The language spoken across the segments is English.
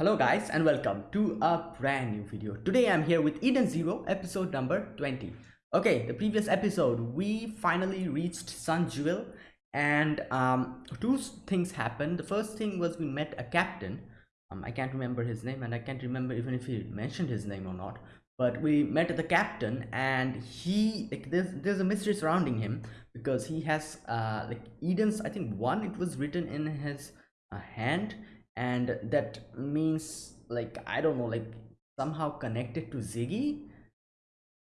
Hello guys and welcome to a brand new video. Today I'm here with Eden Zero episode number 20. Okay, the previous episode we finally reached Sun Jewel and um, two things happened. The first thing was we met a captain. Um, I can't remember his name and I can't remember even if he mentioned his name or not. But we met the captain and he like there's there's a mystery surrounding him because he has uh like Eden's I think one it was written in his uh, hand and that means like i don't know like somehow connected to ziggy?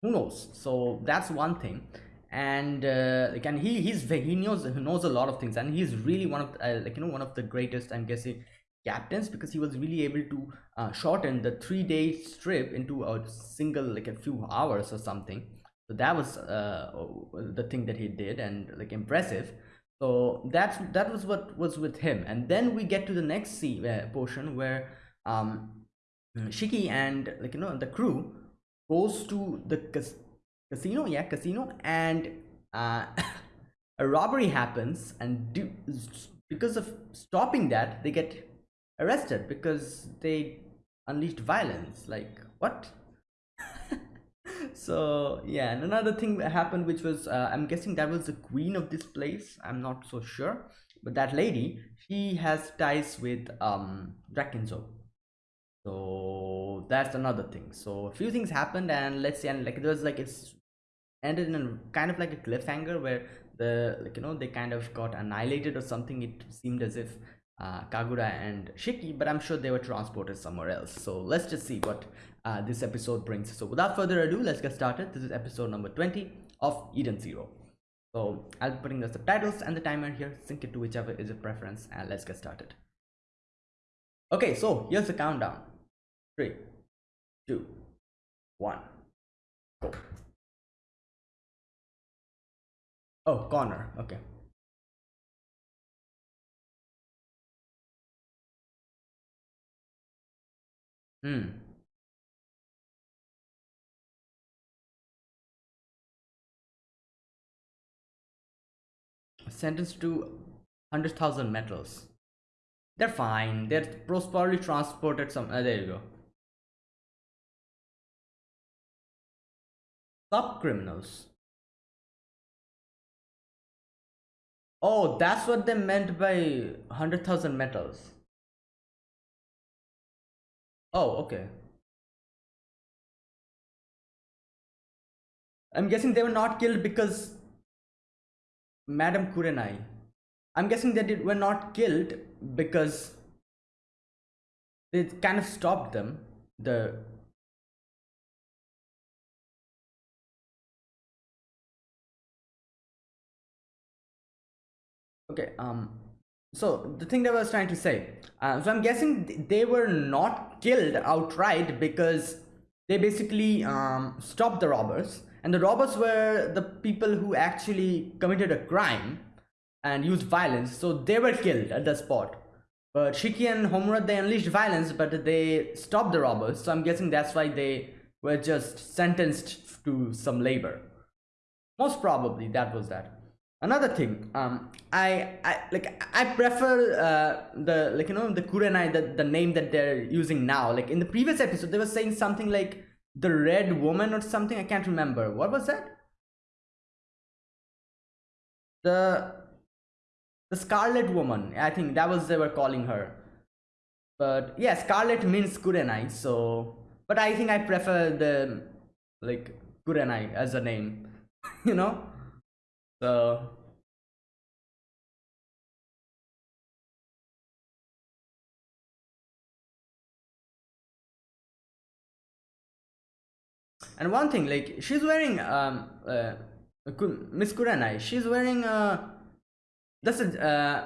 Who knows? So that's one thing. And uh, like and he he's he knows he knows a lot of things. And he's really one of uh, like you know one of the greatest i'm guessing captains because he was really able to uh, shorten the three day trip into a single like a few hours or something. So that was uh, the thing that he did and like impressive so that's that was what was with him. And then we get to the next sea uh, portion where um shiki and like you know the crew goes to the cas casino yeah casino and uh a robbery happens. And do, because of stopping that they get arrested because they unleashed violence. Like what so yeah and another thing happened which was uh, i'm guessing that was the queen of this place i'm not so sure but that lady she has ties with um Drakken Joe. so that's another thing so a few things happened and let's say and like it was like it's ended in kind of like a cliffhanger where the like you know they kind of got annihilated or something it seemed as if uh, Kagura and Shiki, but I'm sure they were transported somewhere else. So let's just see what uh, this episode brings. So without further ado, let's get started. This is episode number 20 of Eden Zero. So I'll be putting the subtitles and the timer here, sync it to whichever is your preference, and let's get started. Okay, so here's the countdown. Three, two, one, go. Oh, corner. Okay. Hmm. Sentenced to 100,000 metals. They're fine. They're probably transported some. Uh, there you go. Sub criminals. Oh, that's what they meant by 100,000 metals. Oh, okay. I'm guessing they were not killed because Madam Kurenai. I'm guessing that they were not killed because they kind of stopped them. The okay, um, so the thing that I was trying to say, uh, so I'm guessing they were not killed outright because they basically um, stopped the robbers. And the robbers were the people who actually committed a crime and used violence. So they were killed at the spot. But Shiki and Homura they unleashed violence but they stopped the robbers. So I'm guessing that's why they were just sentenced to some labor. Most probably that was that another thing um i i like i prefer uh the like you know the kurenai the, the name that they're using now. Like in the previous episode they were saying something like the red woman or something i can't remember. What was that? The the scarlet woman. I think that was they were calling her. But yeah scarlet means kurenai so but i think i prefer the like kurenai as a name you know so and one thing like she's wearing um uh, Miss Kurenai she's wearing uh that's a uh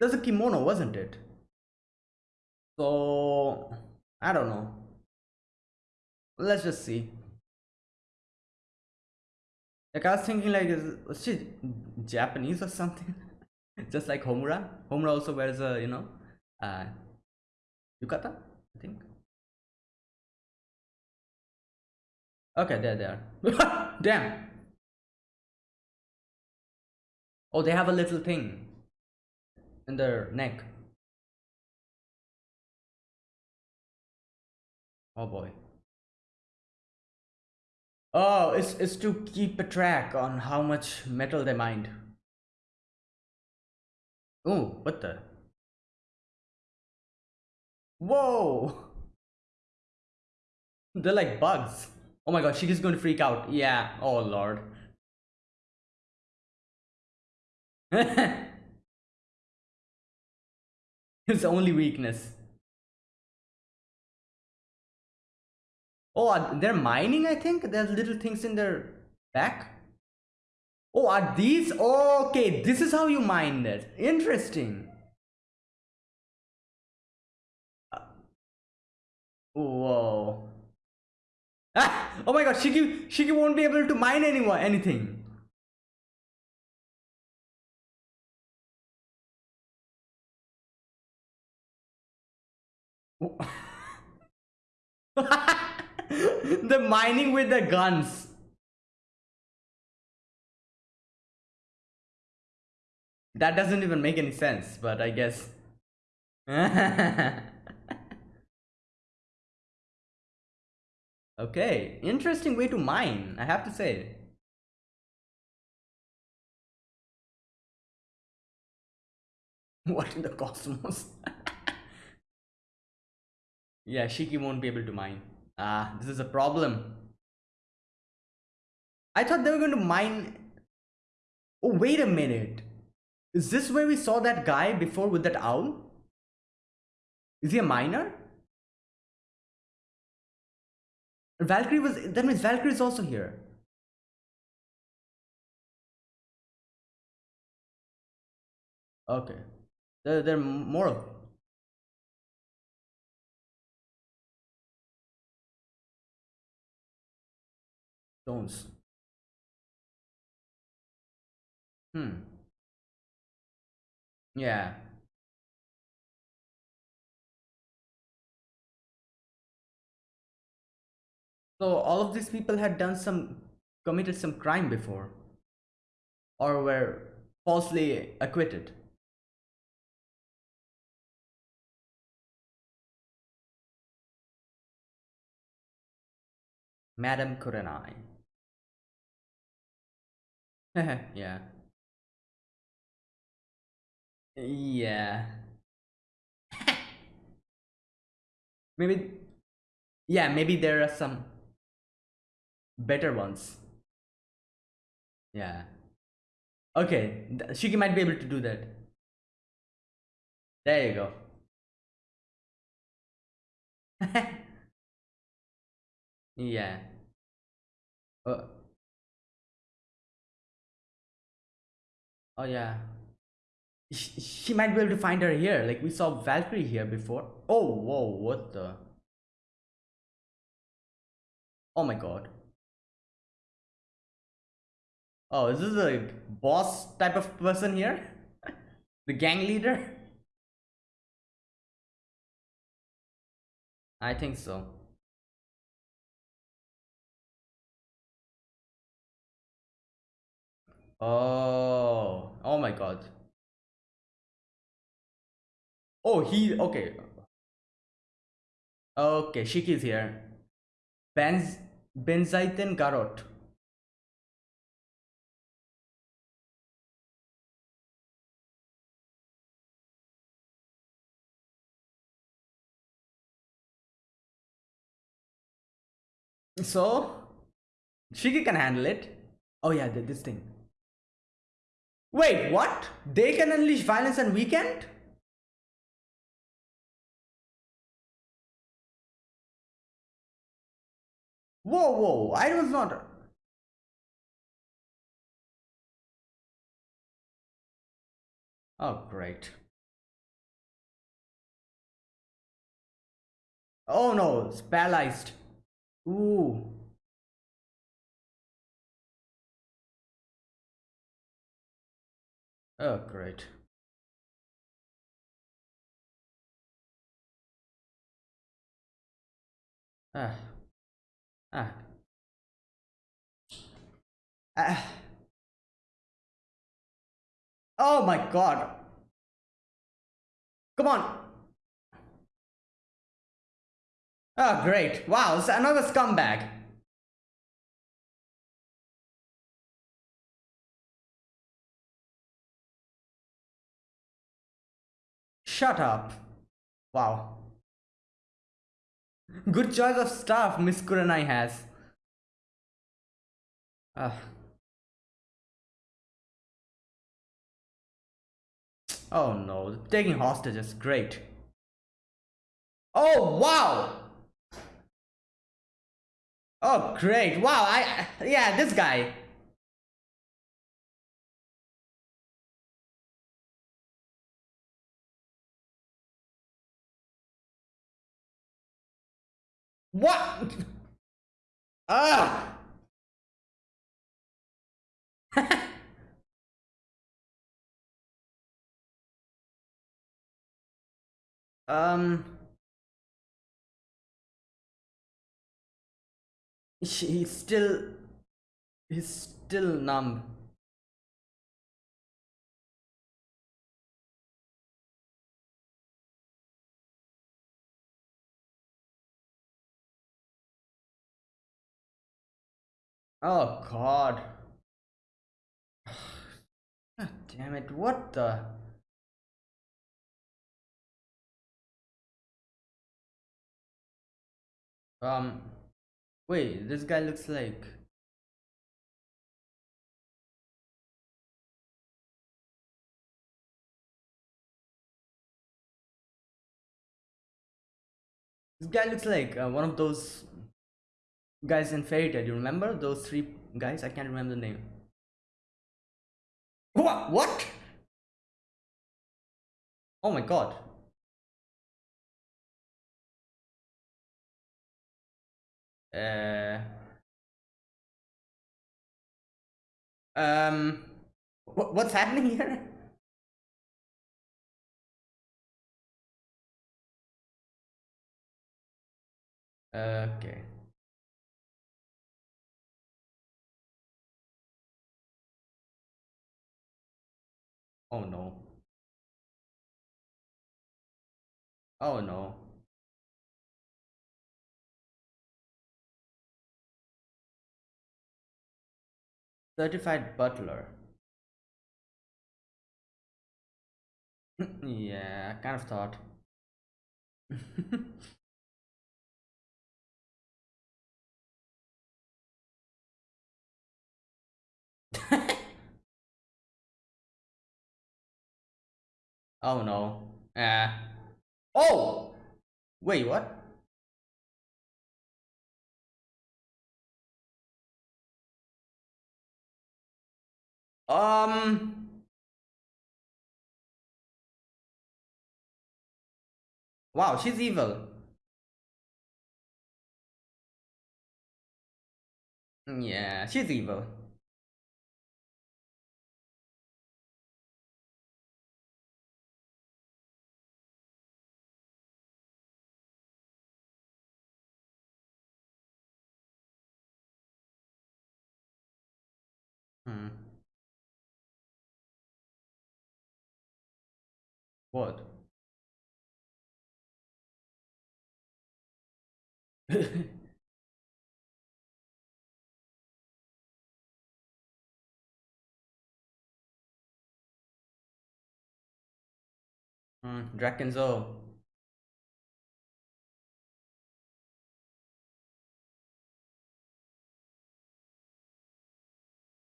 that's a kimono wasn't it? So I don't know. Let's just see like I was thinking like is she Japanese or something? Just like Homura? Homura also wears a you know uh yukata I think. Okay there they are. Damn. Oh they have a little thing in their neck. Oh boy. Oh, it's, it's to keep a track on how much metal they mined. Oh, what the? Whoa! They're like bugs. Oh my god, she's going to freak out. Yeah, oh lord. His only weakness. Oh, they're mining, I think? There's little things in their back. Oh, are these? Okay, this is how you mine this. Interesting. Uh, whoa. Ah! Oh my god, Shiki, Shiki won't be able to mine anyone, anything. the mining with the guns. That doesn't even make any sense, but I guess. okay, interesting way to mine, I have to say. What in the cosmos? yeah, Shiki won't be able to mine. Ah, this is a problem. I thought they were going to mine... Oh, wait a minute. Is this where we saw that guy before with that owl? Is he a miner? Valkyrie was... That means Valkyrie is also here. Okay. There, there are more of stones. Hmm. Yeah. So all of these people had done some, committed some crime before. Or were falsely acquitted. Madame Kurenai. yeah. Yeah. maybe, yeah, maybe there are some better ones. Yeah. Okay, Shiki might be able to do that. There you go. yeah. Uh, oh yeah. She, she might be able to find her here. Like we saw valkyrie here before. Oh whoa what the? Oh my god. Oh is this a boss type of person here? The gang leader? I think so oh oh my god Oh, he okay. Okay, Shiki is here. Benz Benzaiten Garot. So Shiki can handle it. Oh yeah, this thing. Wait, what? They can unleash violence on weekend? Whoa, whoa, I was not. Oh, great. Oh no, it's paralyzed. Ooh. Oh, great. Ah. Ah. Ah. Oh my god. Come on. Oh, great. Wow, it's another scumbag. Shut up. Wow. Good choice of staff Miss Kurenai has. Uh. Oh no, taking hostages, great. Oh wow! Oh great, wow, I, yeah, this guy. What? Ah! um. He's still. He's still numb. Oh god. God damn it, what the? Um, wait, this guy looks like... This guy looks like uh, one of those guys in Fairy Tail. You remember those three guys? I can't remember the name. What? What? Oh my god. Uh. Um. What, what's happening here? Okay. Oh no. Oh no. Certified butler. yeah, I kind of thought. oh no. Yeah. Oh! Wait, what? Um. Wow, she's evil. Yeah, she's evil. Hmm. What? Hmm, Drakken Joe.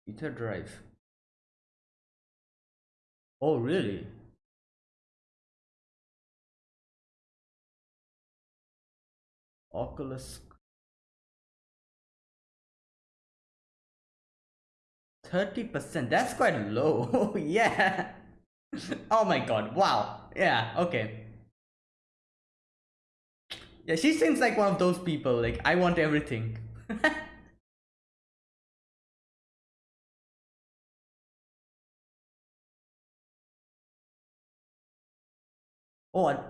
Ether drive. Oh, really? Oculus. 30%. That's quite low. yeah. oh my god. Wow. Yeah, okay. Yeah, she seems like one of those people. Like, I want everything. oh, are...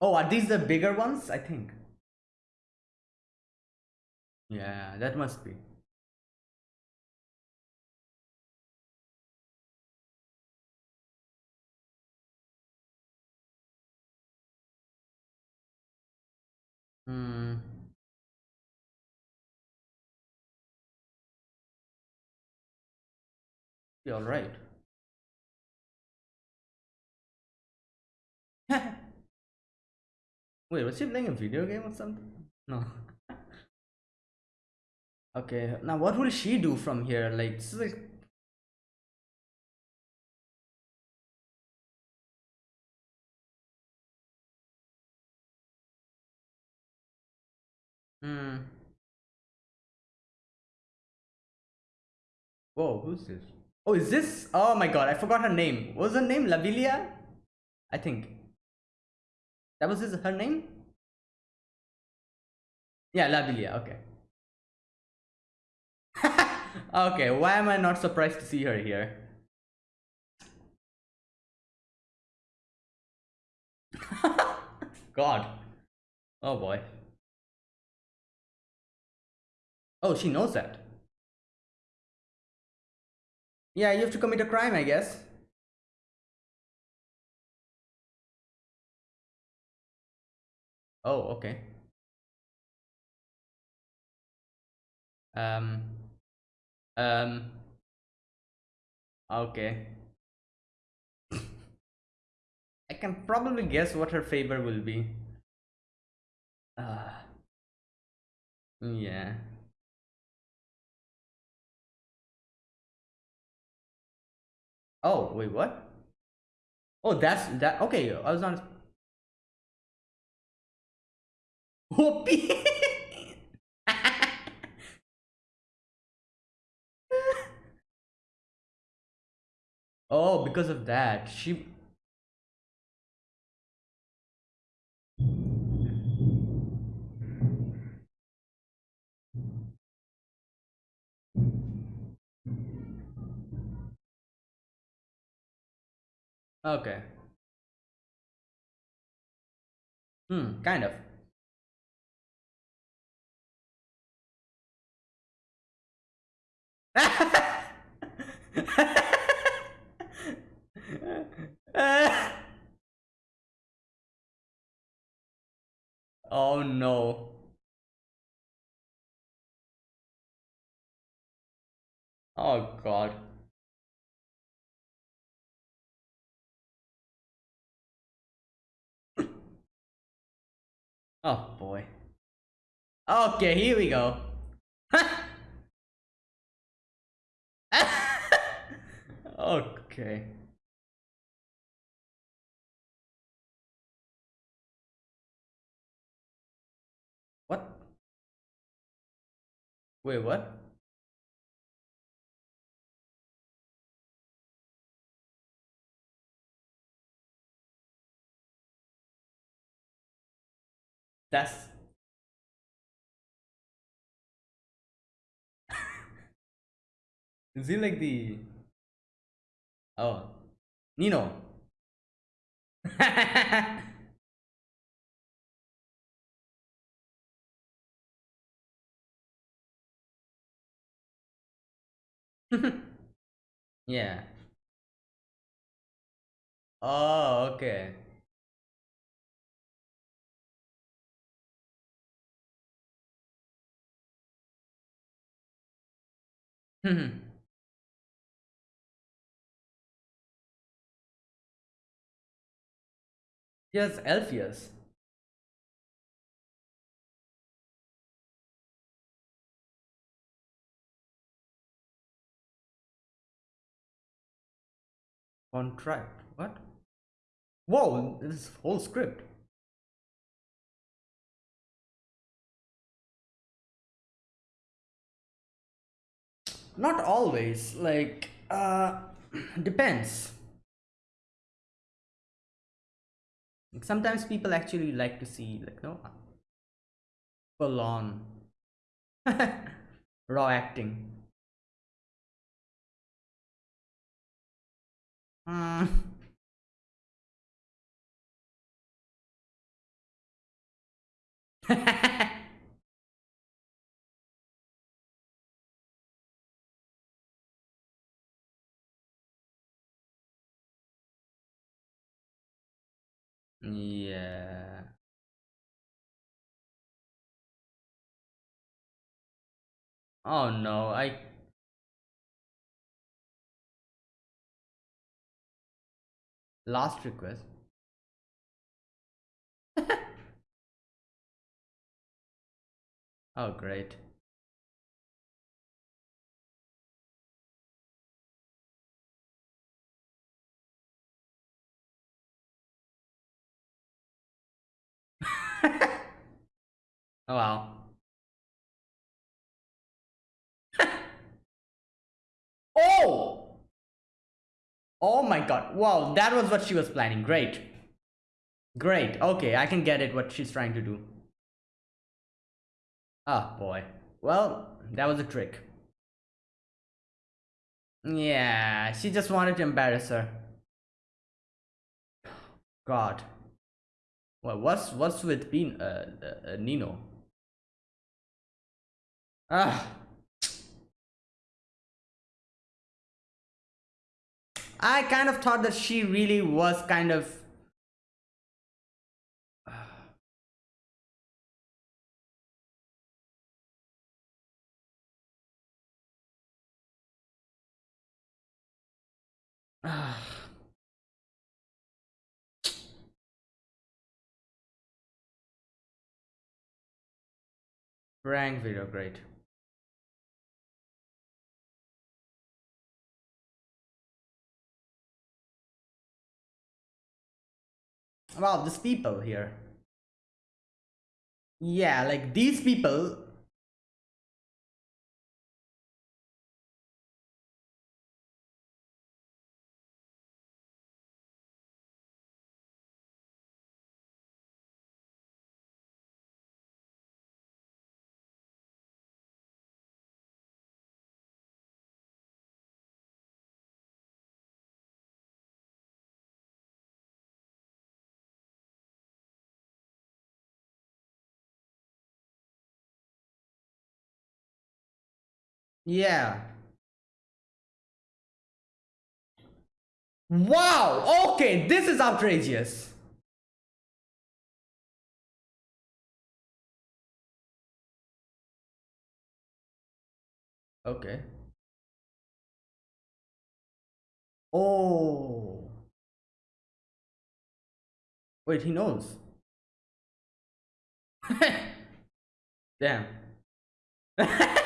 oh, are these the bigger ones? I think. Yeah, that must be. Hmm. Be all right. Wait, was she playing a video game or something? No. okay, now what will she do from here? Like, this is like Hmm. Whoa, who's this? Oh, is this? Oh my god, I forgot her name. What was her name? Lavilia? I think. That was his, her name? Yeah, Lavilia, okay. okay, why am I not surprised to see her here? God. Oh boy. Oh, she knows that. Yeah, you have to commit a crime, I guess. Oh, okay. Um. Um. Okay. I can probably guess what her favor will be. Uh, yeah. Oh, wait, what? Oh, that's that. Okay, I was on. Whoopee! oh, because of that, she. Okay. Hmm, kind of. oh no. Oh god. Oh boy. Okay, here we go. okay. What? Wait, what? That's Is he like the Oh Nino? Yeah. Oh okay Yes, Alpheus. Contract. What? Whoa, this whole script. Not always. Like, uh, depends. Sometimes people actually like to see, like, no, full on raw acting. Mm. Mm. Yeah. Oh no, I last request. oh great. Oh wow. oh! Oh my god. Wow, that was what she was planning. Great. Great. Okay, I can get it what she's trying to do. Oh, boy. Well, that was a trick. Yeah, she just wanted to embarrass her. God. Well, what's what's with being uh, uh Nino? Ah. I kind of thought that she really was kind of Prank video, great. Wow, these people here. Yeah, like these people Yeah. Wow, okay, this is outrageous. Okay. Oh. Wait, he knows. Damn.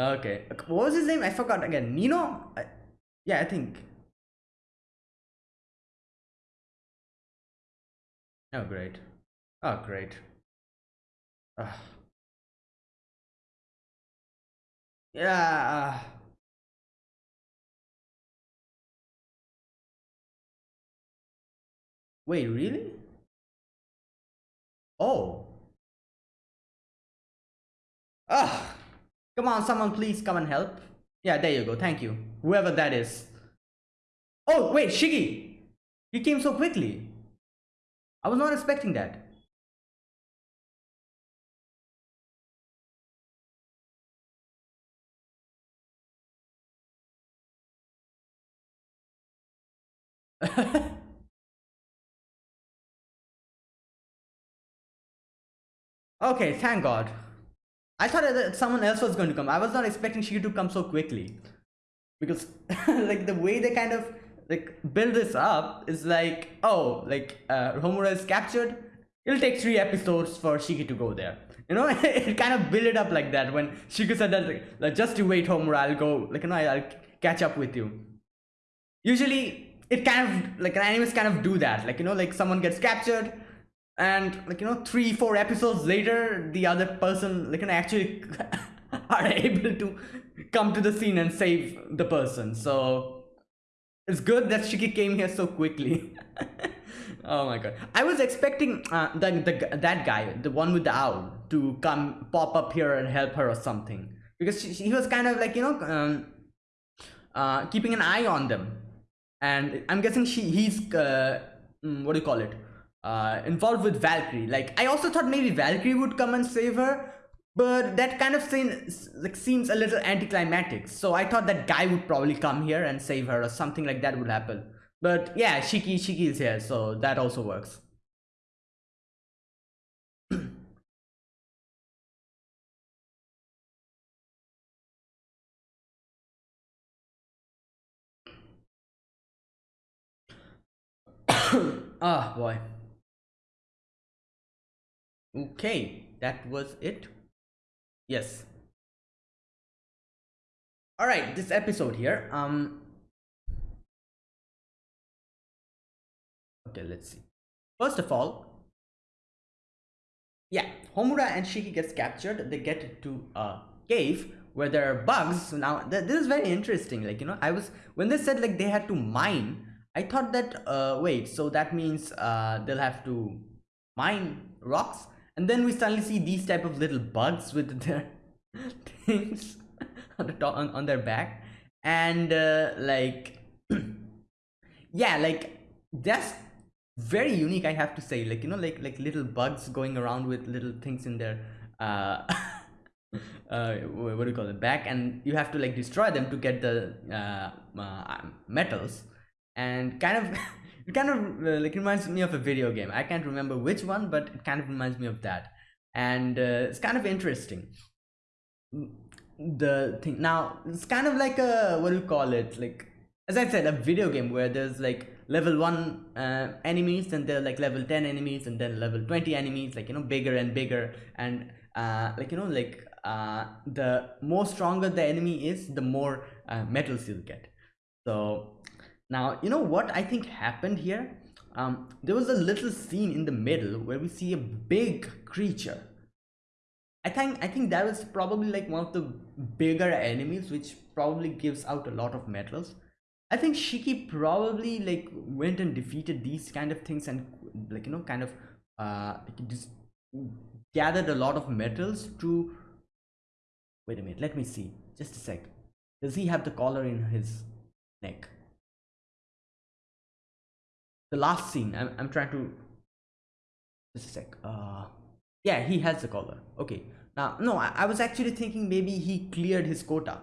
Okay. What was his name? I forgot again. Nino? I, yeah, I think. Oh, great. Oh, great. Uh, yeah. Wait, really? Oh. Ah. Come on, someone please come and help. Yeah, there you go. Thank you. Whoever that is. Oh, wait, Shiki! You came so quickly. I was not expecting that. okay, thank God. I thought that someone else was going to come. I was not expecting she to come so quickly. Because like the way they kind of like build this up is like, oh, like uh, Homura is captured. It'll take three episodes for Shiki to go there. You know, it kind of build it up like that when Shiki said that like, just to wait Homura, I'll go like you know I'll catch up with you. Usually it kind of like animes kind of do that. Like you know, like someone gets captured, and like you know three four episodes later the other person like know actually are able to come to the scene and save the person. So it's good that shiki came here so quickly. Oh my god. I was expecting uh, the, the that guy the one with the owl to come pop up here and help her or something. Because she, he was kind of like you know um, uh, keeping an eye on them. And i'm guessing she he's uh, mm, what do you call it uh, involved with Valkyrie. Like I also thought maybe Valkyrie would come and save her, but that kind of scene like seems a little anticlimactic. So I thought that guy would probably come here and save her or something like that would happen. But yeah, Shiki Shiki is here, so that also works. Ah, oh, boy okay that was it. Yes. All right this episode here um okay let's see. First of all yeah homura and shiki gets captured. They get to a cave where there are bugs. So now th this is very interesting like you know i was when they said like they had to mine i thought that uh wait so that means uh they'll have to mine rocks and then we suddenly see these type of little bugs with their things on the top on, on their back. And uh, like yeah like that's very unique i have to say. Like you know like like little bugs going around with little things in their uh uh what do you call it back. And you have to like destroy them to get the uh, uh metals. And kind of it kind of uh, like reminds me of a video game. I can't remember which one but it kind of reminds me of that. And uh, it's kind of interesting. The thing now it's kind of like a what do you call it? Like as i said a video game where there's like level 1 uh, enemies and they're like level 10 enemies and then level 20 enemies like you know bigger and bigger. And uh, like you know like uh, the more stronger the enemy is the more uh, metals you'll get. So now you know what i think happened here? Um, there was a little scene in the middle where we see a big creature. I think i think that was probably like one of the bigger enemies which probably gives out a lot of metals. I think shiki probably like went and defeated these kind of things and like you know kind of uh just gathered a lot of metals to wait a minute let me see. Just a sec. Does he have the collar in his neck the last scene i'm, I'm trying to just a sec uh yeah he has the collar. Okay. Now no I, I was actually thinking maybe he cleared his quota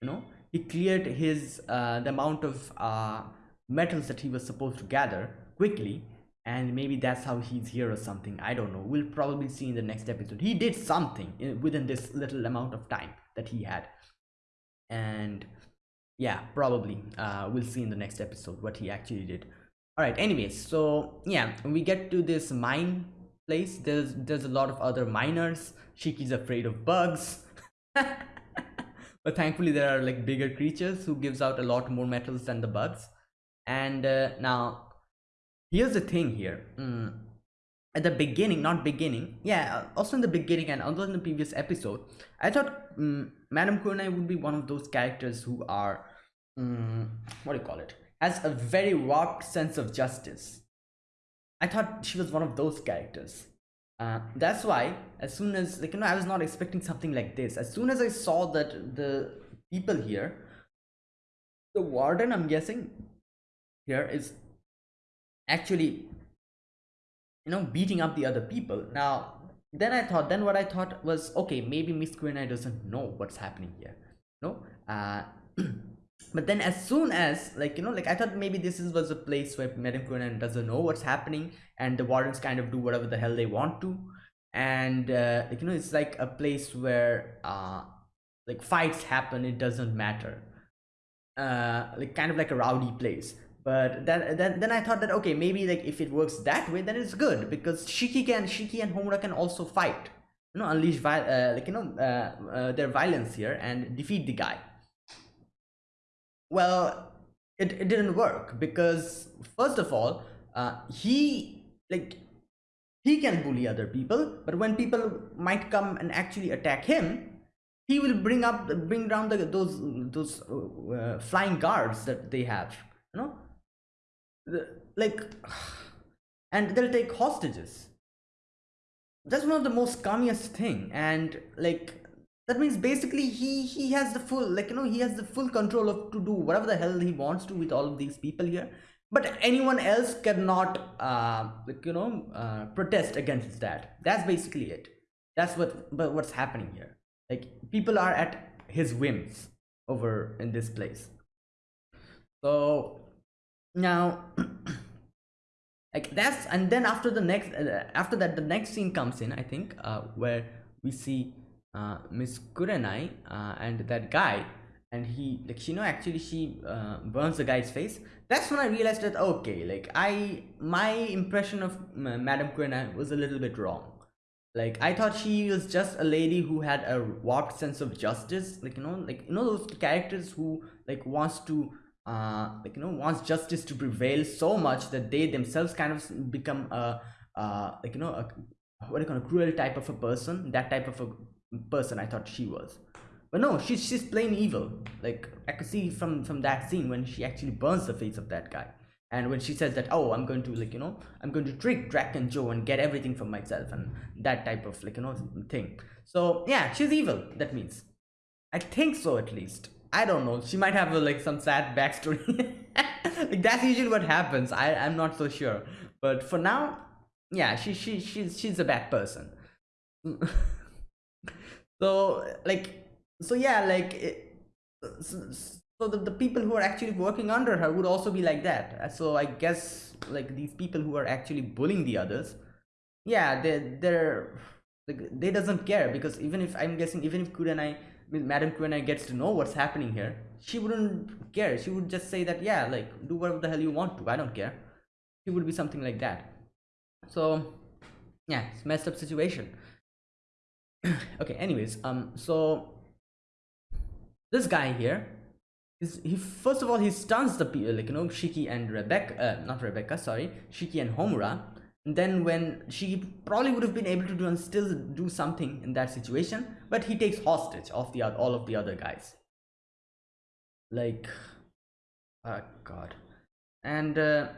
you know? He cleared his uh the amount of uh metals that he was supposed to gather quickly and maybe that's how he's here or something. I don't know. We'll probably see in the next episode. He did something in, within this little amount of time that he had. And yeah probably uh we'll see in the next episode what he actually did all right anyways so yeah we get to this mine place. There's there's a lot of other miners. Shiki's afraid of bugs. But thankfully there are like bigger creatures who gives out a lot more metals than the bugs. And uh, now here's the thing here. Mm, at the beginning not beginning yeah uh, also in the beginning and also in the previous episode i thought um, madame kurenai would be one of those characters who are um, what do you call it has a very warped sense of justice. I thought she was one of those characters. Uh, that's why as soon as like you know I was not expecting something like this. As soon as I saw that the people here, the warden I'm guessing here is actually you know beating up the other people. Now then I thought then what I thought was okay maybe Miss Kurenai doesn't know what's happening here. No, uh, but then as soon as like you know like i thought maybe this is, was a place where madame Kurenai doesn't know what's happening and the wardens kind of do whatever the hell they want to. And uh, like you know it's like a place where uh like fights happen it doesn't matter. Uh like kind of like a rowdy place. But then, then then i thought that okay maybe like if it works that way then it's good because shiki can shiki and homura can also fight. You know unleash uh, like you know uh, uh, their violence here and defeat the guy well it, it didn't work because first of all uh, he like he can bully other people but when people might come and actually attack him he will bring up bring down the, those those uh, flying guards that they have you know? The, like and they'll take hostages. That's one of the most scummiest thing and like that means basically he he has the full like you know he has the full control of to do whatever the hell he wants to with all of these people here. But anyone else cannot uh like you know uh, protest against that. That's basically it. That's what but what's happening here. Like people are at his whims over in this place. So now like that's and then after the next uh, after that the next scene comes in i think uh where we see uh, Miss Kurenai uh, and that guy and he like you know actually she uh, burns the guy's face. That's when i realized that okay like i my impression of madame Kurenai was a little bit wrong. Like i thought she was just a lady who had a warped sense of justice like you know like you know those characters who like wants to uh like you know wants justice to prevail so much that they themselves kind of become a uh like you know a what do you call a cruel type of a person that type of a person i thought she was. But no she's she's plain evil. Like i could see from from that scene when she actually burns the face of that guy. And when she says that oh i'm going to like you know i'm going to trick Drakken Joe and get everything for myself and that type of like you know thing. So yeah she's evil that means. I think so at least. I don't know. She might have a, like some sad backstory. Like that's usually what happens. I i'm not so sure. But for now yeah she she she's she's a bad person so like so yeah like it, so, so the, the people who are actually working under her would also be like that. Uh, so i guess like these people who are actually bullying the others yeah they're they're like they doesn't care because even if i'm guessing even if kurenai madam kurenai gets to know what's happening here she wouldn't care. She would just say that yeah like do whatever the hell you want to i don't care. She would be something like that. So yeah it's messed up situation okay anyways um so this guy here is he first of all he stuns the people like you know shiki and rebecca uh, not rebecca sorry shiki and homura. And then when she probably would have been able to do and still do something in that situation but he takes hostage of the all of the other guys. Like oh god. And uh,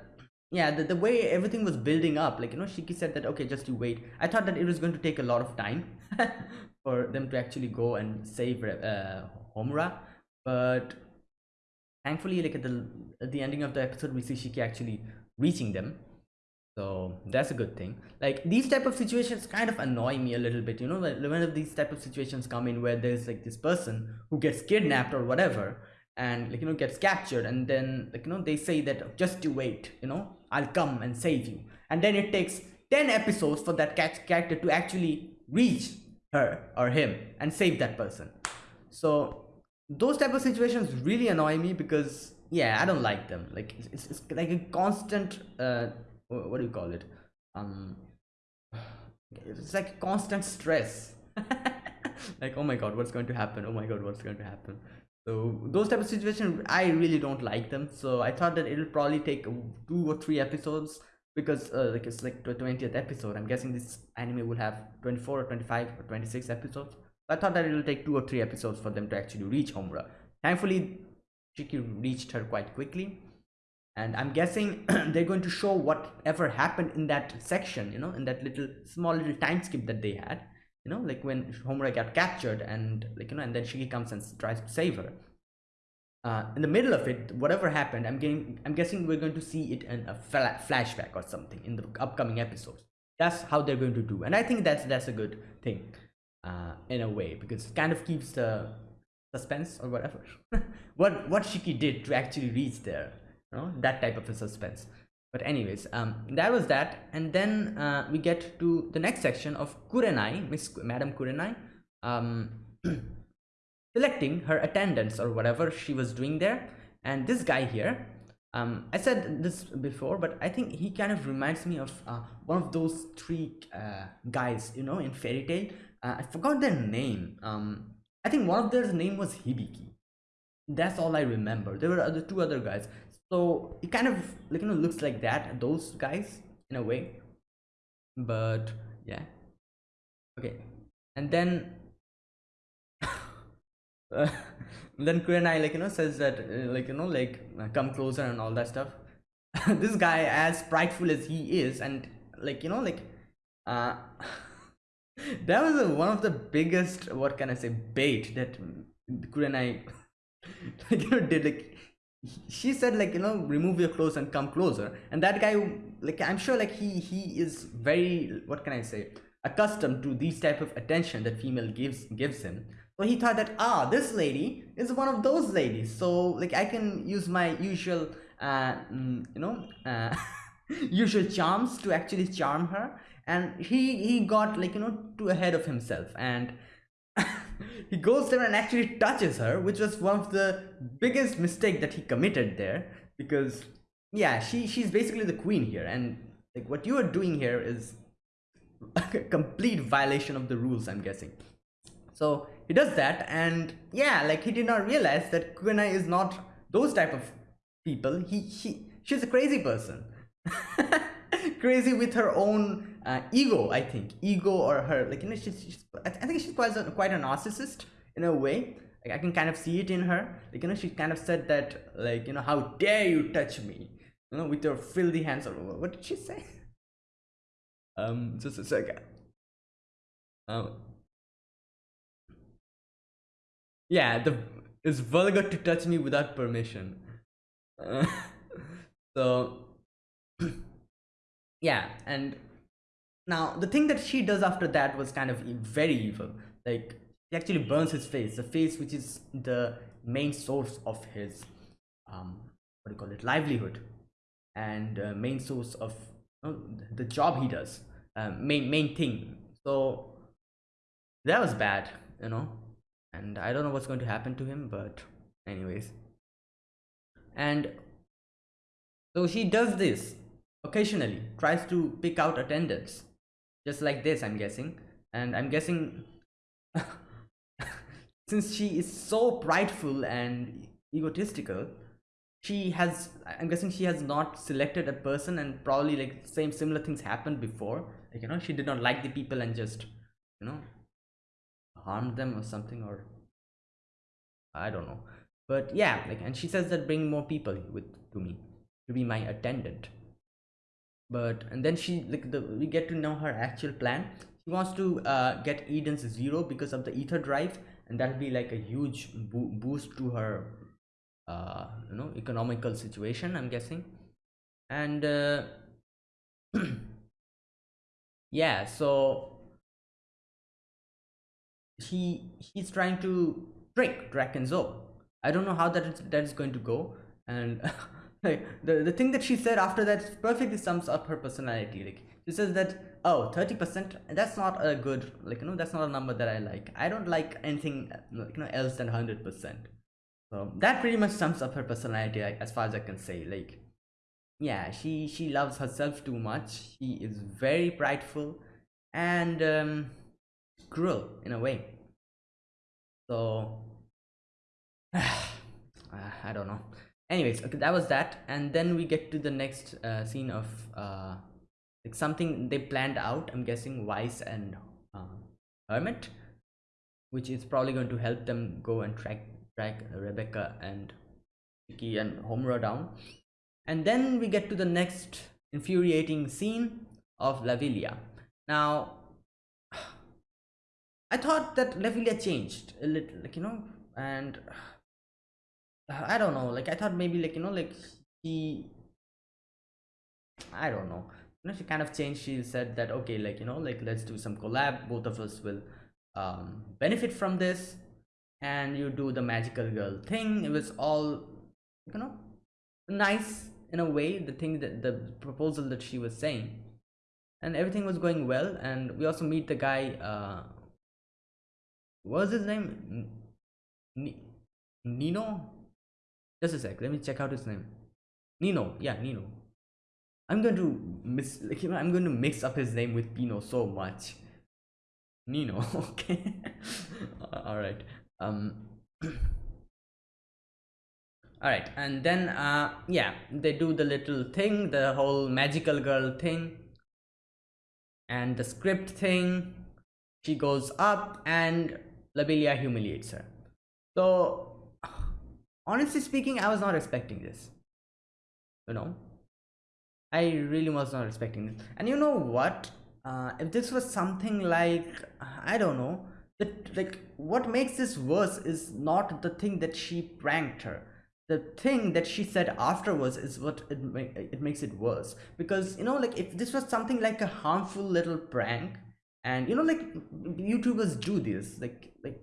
yeah the, the way everything was building up like you know shiki said that okay just you wait. I thought that it was going to take a lot of time for them to actually go and save uh, homura but thankfully like at the at the ending of the episode we see shiki actually reaching them. So that's a good thing. Like these type of situations kind of annoy me a little bit you know whenever these type of situations come in where there's like this person who gets kidnapped or whatever and like you know gets captured and then like you know they say that just you wait you know i'll come and save you. And then it takes 10 episodes for that character to actually reach her or him and save that person. So those type of situations really annoy me because yeah i don't like them. Like it's, it's like a constant uh what do you call it? Um it's like constant stress. Like oh my god what's going to happen? Oh my god what's going to happen so those type of situations i really don't like them. So i thought that it'll probably take two or three episodes because uh, like it's like the 20th episode. I'm guessing this anime will have 24 or 25 or 26 episodes. I thought that it'll take two or three episodes for them to actually reach homura. Thankfully shiki reached her quite quickly. And i'm guessing they're going to show whatever happened in that section you know in that little small little time skip that they had you know like when Homura got captured and like you know and then Shiki comes and tries to save her. Uh, in the middle of it whatever happened I'm getting I'm guessing we're going to see it in a flashback or something in the upcoming episodes. That's how they're going to do and I think that's that's a good thing uh, in a way because it kind of keeps the suspense or whatever. What what Shiki did to actually reach there you know that type of a suspense but anyways um that was that. And then uh, we get to the next section of kurenai miss madam kurenai um selecting her attendance or whatever she was doing there. And this guy here um i said this before but i think he kind of reminds me of uh, one of those three uh, guys you know in Fairy Tail. uh, i forgot their name. Um i think one of their name was hibiki. That's all i remember. There were other two other guys so it kind of like you know looks like that those guys in a way. But yeah. Okay. And then uh, then Kurenai like you know says that uh, like you know like uh, come closer and all that stuff. This guy as prideful as he is and like you know like uh that was a, one of the biggest what can i say bait that Kurenai like you know did like she said like you know remove your clothes and come closer. And that guy like i'm sure like he he is very what can i say accustomed to these type of attention that female gives gives him. So he thought that ah this lady is one of those ladies. So like i can use my usual uh mm, you know uh usual charms to actually charm her. And he he got like you know too ahead of himself. And he goes there and actually touches her which was one of the biggest mistake that he committed there because yeah she she's basically the queen here and like what you are doing here is a complete violation of the rules i'm guessing. So he does that and yeah like he did not realize that Kurenai is not those type of people. He he she's a crazy person crazy with her own uh, ego i think. Ego or her like you know she's, she's i think she's quite a, quite a narcissist in a way. Like i can kind of see it in her. Like you know she kind of said that like you know how dare you touch me you know with your filthy hands or what did she say? Um just a second. Um yeah the it's vulgar to touch me without permission. Uh, so yeah and now the thing that she does after that was kind of very evil. Like he actually burns his face the face which is the main source of his um what do you call it livelihood. And uh, main source of know, the job he does um, main main thing. So that was bad you know? And i don't know what's going to happen to him but anyways. And so she does this occasionally tries to pick out attendants just like this i'm guessing. And i'm guessing since she is so prideful and egotistical she has i'm guessing she has not selected a person and probably like same similar things happened before. Like you know she did not like the people and just you know harmed them or something or i don't know. But yeah like and she says that bring more people with to me to be my attendant but and then she like the we get to know her actual plan she wants to uh, get Edens Zero because of the ether drive and that'll be like a huge bo boost to her uh you know economical situation i'm guessing and uh yeah so he he's trying to trick Drakken Joe. I don't know how that is, that is going to go. And the, the thing that she said after that perfectly sums up her personality. Like she says that oh 30% that's not a good like you know that's not a number that I like. I don't like anything you know else than 100%. So that pretty much sums up her personality like, as far as I can say. Like yeah, she she loves herself too much. She is very prideful and um, cruel in a way. So I don't know. Anyways, okay, that was that, and then we get to the next uh, scene of uh, like something they planned out. I'm guessing Weisz and uh, Hermit, which is probably going to help them go and track track Rebecca and Shiki and Homura down. And then we get to the next infuriating scene of Labilia. Now, I thought that Labilia changed a little, like you know, and I don't know. Like I thought maybe like you know like she I don't know. You know she kind of changed. She said that okay like you know like let's do some collab. Both of us will um, benefit from this, and you do the magical girl thing. It was all you know nice in a way. The thing that the proposal that she was saying, and everything was going well. And we also meet the guy. Uh, what was his name? N Nino just a sec. Let me check out his name. Nino. Yeah nino. I'm going to miss like you know i'm going to mix up his name with pino so much. Nino. Okay. All right. Um all right. And then uh yeah they do the little thing the whole magical girl thing and the script thing. She goes up and Labilia humiliates her. So honestly speaking i was not expecting this. You know? I really was not expecting this. And you know what? Uh, if this was something like i don't know that like what makes this worse is not the thing that she pranked her. The thing that she said afterwards is what it, it makes it worse. Because you know like if this was something like a harmful little prank and you know like youtubers do this like like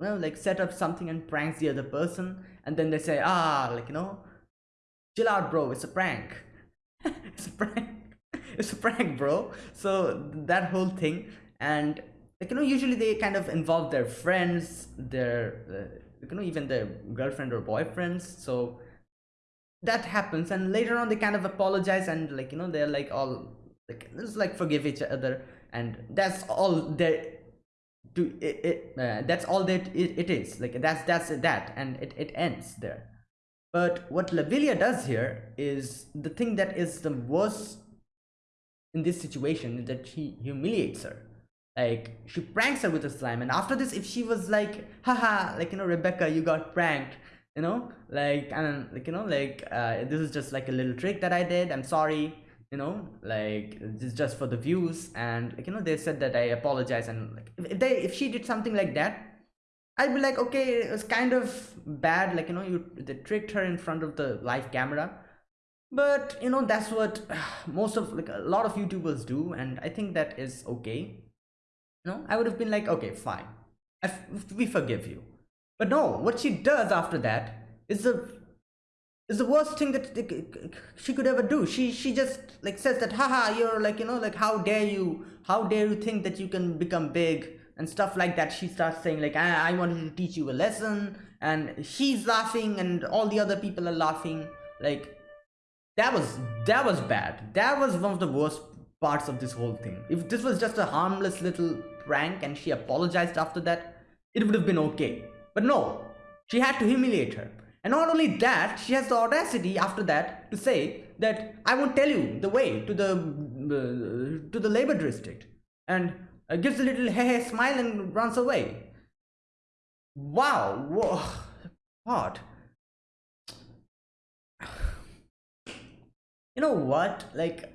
well like set up something and pranks the other person and then they say ah like you know chill out bro it's a prank. It's a prank. It's a prank bro. So that whole thing and like you know usually they kind of involve their friends their uh, you know even their girlfriend or boyfriends so that happens and later on they kind of apologize and like you know they're like all like it's like forgive each other and that's all there to it, it uh, that's all that it, it is. Like that's that's that and it, it ends there. But what Labilia does here is the thing that is the worst in this situation is that he humiliates her. Like she pranks her with a slime and after this if she was like haha like you know rebecca you got pranked you know like and like you know like uh, this is just like a little trick that i did i'm sorry you know like this just for the views. And like you know they said that i apologize and like if they if she did something like that i'd be like okay it was kind of bad. Like you know you they tricked her in front of the live camera. But you know that's what most of like a lot of youtubers do. And i think that is okay. No i would have been like okay fine. We forgive you. But no what she does after that is the is the worst thing that she could ever do. She she just like says that haha you're like you know like how dare you? How dare you think that you can become big? And stuff like that. She starts saying like I, I wanted to teach you a lesson. And she's laughing and all the other people are laughing. Like that was that was bad. That was one of the worst parts of this whole thing. If this was just a harmless little prank and she apologized after that it would have been okay. But no she had to humiliate her and not only that she has the audacity after that to say that i won't tell you the way to the uh, to the labor district. And uh, gives a little hey hey smile and runs away. Wow whoa what? You know what? Like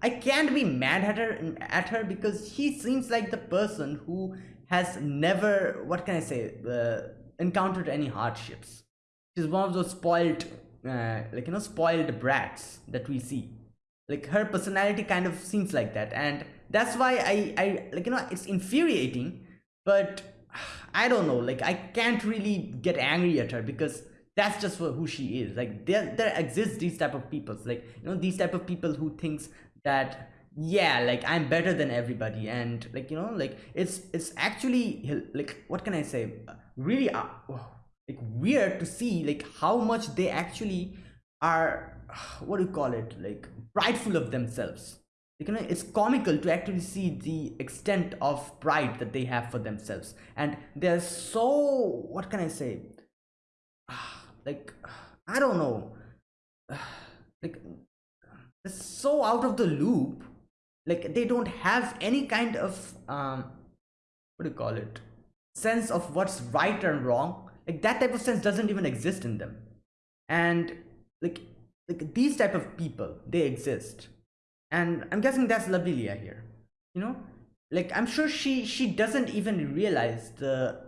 i can't be mad at her at her because she seems like the person who has never what can i say uh, encountered any hardships she's one of those spoiled uh, like you know spoiled brats that we see. Like her personality kind of seems like that. And that's why i i like you know it's infuriating but i don't know. Like i can't really get angry at her because that's just who she is. Like there there exists these type of people like you know these type of people who thinks that yeah like i'm better than everybody. And like you know like it's it's actually like what can i say? Really uh, like weird to see like how much they actually are what do you call it like prideful of themselves. You know it's comical to actually see the extent of pride that they have for themselves. And they're so what can i say? Like i don't know. Like it's so out of the loop. Like they don't have any kind of um what do you call it sense of what's right and wrong like that type of sense doesn't even exist in them. And like like these type of people they exist. And i'm guessing that's Labilia here you know? Like i'm sure she she doesn't even realize the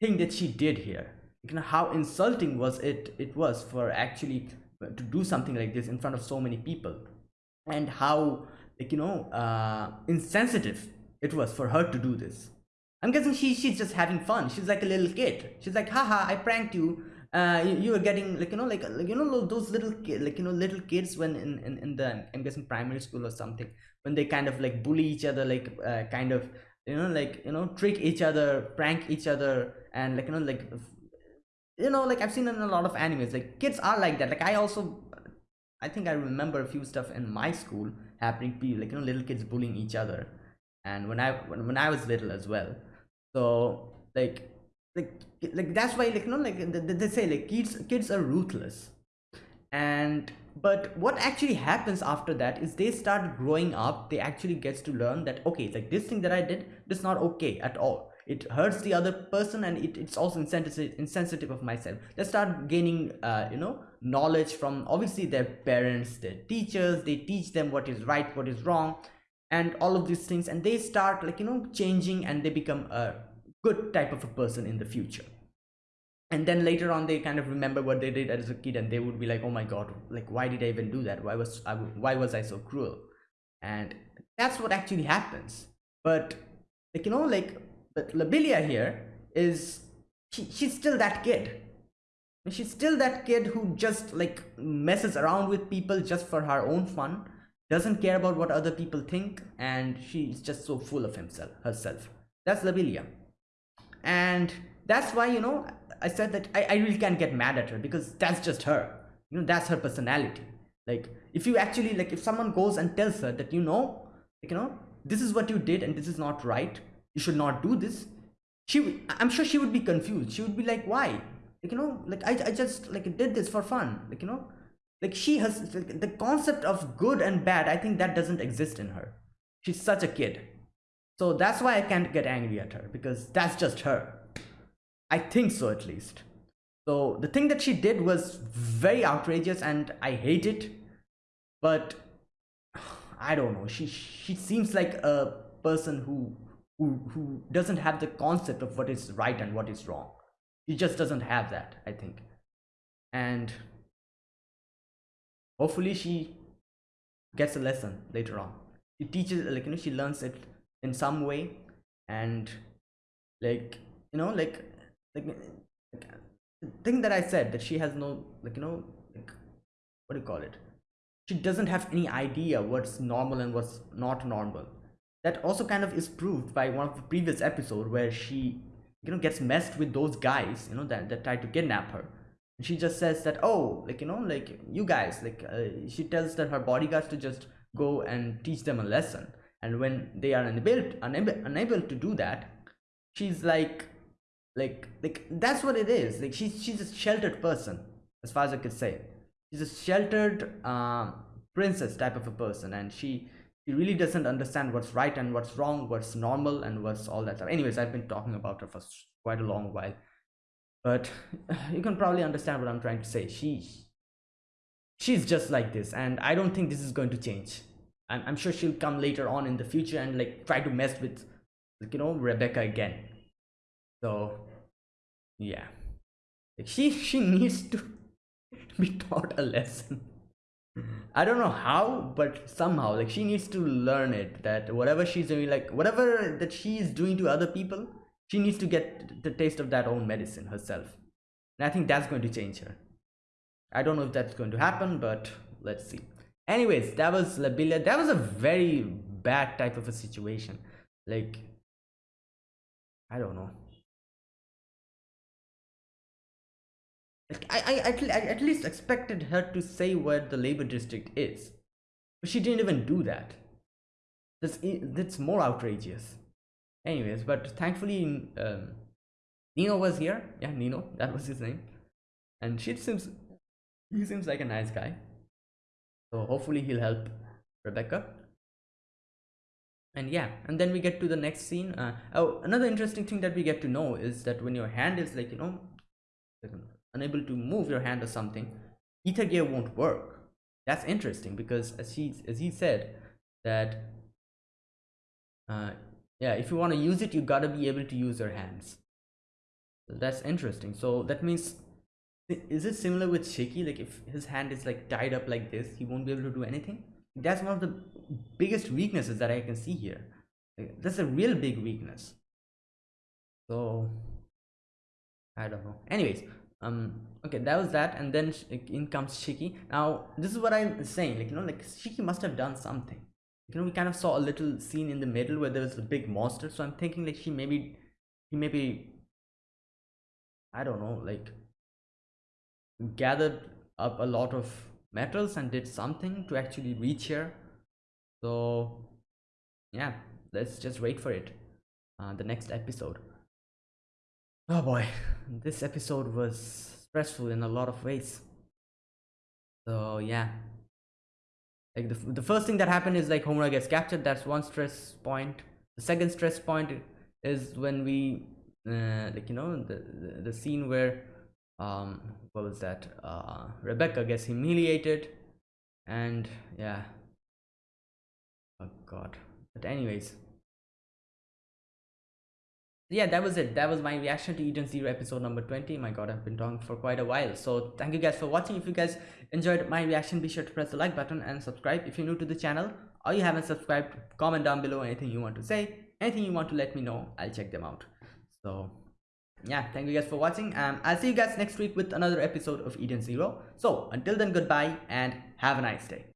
thing that she did here. You know how insulting was it it was for actually to do something like this in front of so many people. And how like you know uh insensitive it was for her to do this i'm guessing she she's just having fun. She's like a little kid. She's like haha i pranked you. Uh you, you were getting like you know like, like you know those little kid like you know little kids when in, in in the i'm guessing primary school or something when they kind of like bully each other like uh, kind of you know like you know trick each other prank each other and like you know like you know like i've seen in a lot of animes. Like kids are like that. Like i also i think i remember a few stuff in my school happening to like you know little kids bullying each other. And when i when, when i was little as well so like like like that's why like you know like they, say like kids kids are ruthless. And but what actually happens after that is they start growing up they actually gets to learn that okay like this thing that i did is not okay at all. It hurts the other person and it, it's also insensitive insensitive of myself. They start gaining uh, you know knowledge from obviously their parents their teachers they teach them what is right what is wrong and all of these things. And they start like you know changing and they become a good type of a person in the future and then later on they kind of remember what they did as a kid and they would be like oh my god like why did i even do that why was i why was i so cruel and that's what actually happens but like you know like but Labilia here is she, she's still that kid. She's still that kid who just like messes around with people just for her own fun, doesn't care about what other people think, and she's just so full of himself herself. that's Labilia. And that's why, you know, I said that I, I really can't get mad at her because that's just her. You know, that's her personality. Like, if you actually, like, if someone goes and tells her that, you know, like, you know, this is what you did and this is not right, you should not do this, she, I'm sure she would be confused. She would be like, why? Like, you know, like, I, I just, like, did this for fun. Like, you know, like, she has, like, the concept of good and bad, I think that doesn't exist in her. She's such a kid so that's why I can't get angry at her because that's just her. I think so at least. So the thing that she did was very outrageous and I hate it. But I don't know. She she seems like a person who who who doesn't have the concept of what is right and what is wrong. She just doesn't have that, I think. And hopefully she gets a lesson later on. She teaches like you know she learns it in some way. And like you know like like, like the thing that i said that she has no like you know like what do you call it? She doesn't have any idea what's normal and what's not normal. That also kind of is proved by one of the previous episode where she you know gets messed with those guys you know that, that try to kidnap her. And she just says that oh like you know like you guys like uh, she tells that her bodyguards to just go and teach them a lesson and when they are unable unable, unable to do that she's like like like that's what it is. Like she's she's a sheltered person as far as i could say. She's a sheltered um, princess type of a person. And she she really doesn't understand what's right and what's wrong what's normal and what's all that stuff. Anyways i've been talking about her for quite a long while. But you can probably understand what i'm trying to say. She she's just like this. And i don't think this is going to change I'm, I'm sure she'll come later on in the future and like try to mess with like, you know rebecca again. So yeah. Like, she she needs to be taught a lesson. I don't know how but somehow like she needs to learn it that whatever she's doing like whatever that she is doing to other people she needs to get the taste of that own medicine herself. And i think that's going to change her. I don't know if that's going to happen but let's see anyways that was Labilia that was a very bad type of a situation. Like I don't know. I, I, at, I at least expected her to say where the labor district is. But she didn't even do that. That's that's more outrageous. Anyways but thankfully um, Nino was here. Yeah Nino. That was his name. And she seems he seems like a nice guy so hopefully he'll help rebecca. And yeah and then we get to the next scene. Uh, oh another interesting thing that we get to know is that when your hand is like you know unable to move your hand or something ether gear won't work. That's interesting because as he as he said that uh, yeah if you want to use it you gotta be able to use your hands. That's interesting. So that means is it similar with Shiki? Like if his hand is like tied up like this, he won't be able to do anything. That's one of the biggest weaknesses that I can see here. Like, that's a real big weakness. So I don't know. Anyways, um, okay, that was that, and then in comes Shiki. Now this is what I'm saying. Like you know, like Shiki must have done something. You know, we kind of saw a little scene in the middle where there was a big monster. So I'm thinking like she maybe, he maybe, I don't know, like gathered up a lot of metals and did something to actually reach here. So yeah let's just wait for it uh, the next episode. Oh boy. This episode was stressful in a lot of ways. So yeah. Like the, the first thing that happened is like Homura gets captured. That's one stress point. The second stress point is when we uh, like you know the, the, the scene where um what was that? Uh rebecca gets humiliated and yeah. Oh god. But anyways. Yeah that was it. That was my reaction to eden zero episode number 20 my god i've been talking for quite a while. So thank you guys for watching. If you guys enjoyed my reaction be sure to press the like button and subscribe. If you're new to the channel or you haven't subscribed comment down below anything you want to say. Anything you want to let me know i'll check them out. So yeah thank you guys for watching um i'll see you guys next week with another episode of eden zero. So until then goodbye and have a nice day